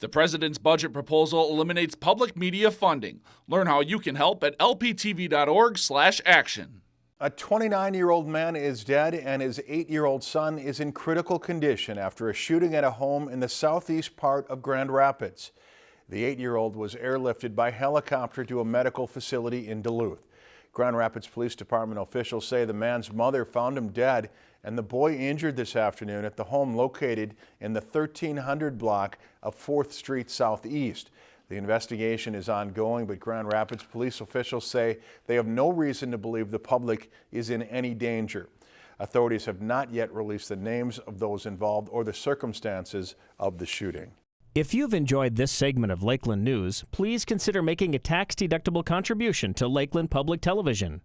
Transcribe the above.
The president's budget proposal eliminates public media funding. Learn how you can help at lptv.org/action. A 29 year old man is dead and his 8 year old son is in critical condition after a shooting at a home in the southeast part of Grand Rapids. The 8 year old was airlifted by helicopter to a medical facility in Duluth. Grand Rapids Police Department officials say the man's mother found him dead and the boy injured this afternoon at the home located in the 1300 block of 4th Street Southeast. The investigation is ongoing, but Grand Rapids police officials say they have no reason to believe the public is in any danger. Authorities have not yet released the names of those involved or the circumstances of the shooting. If you've enjoyed this segment of Lakeland News, please consider making a tax-deductible contribution to Lakeland Public Television.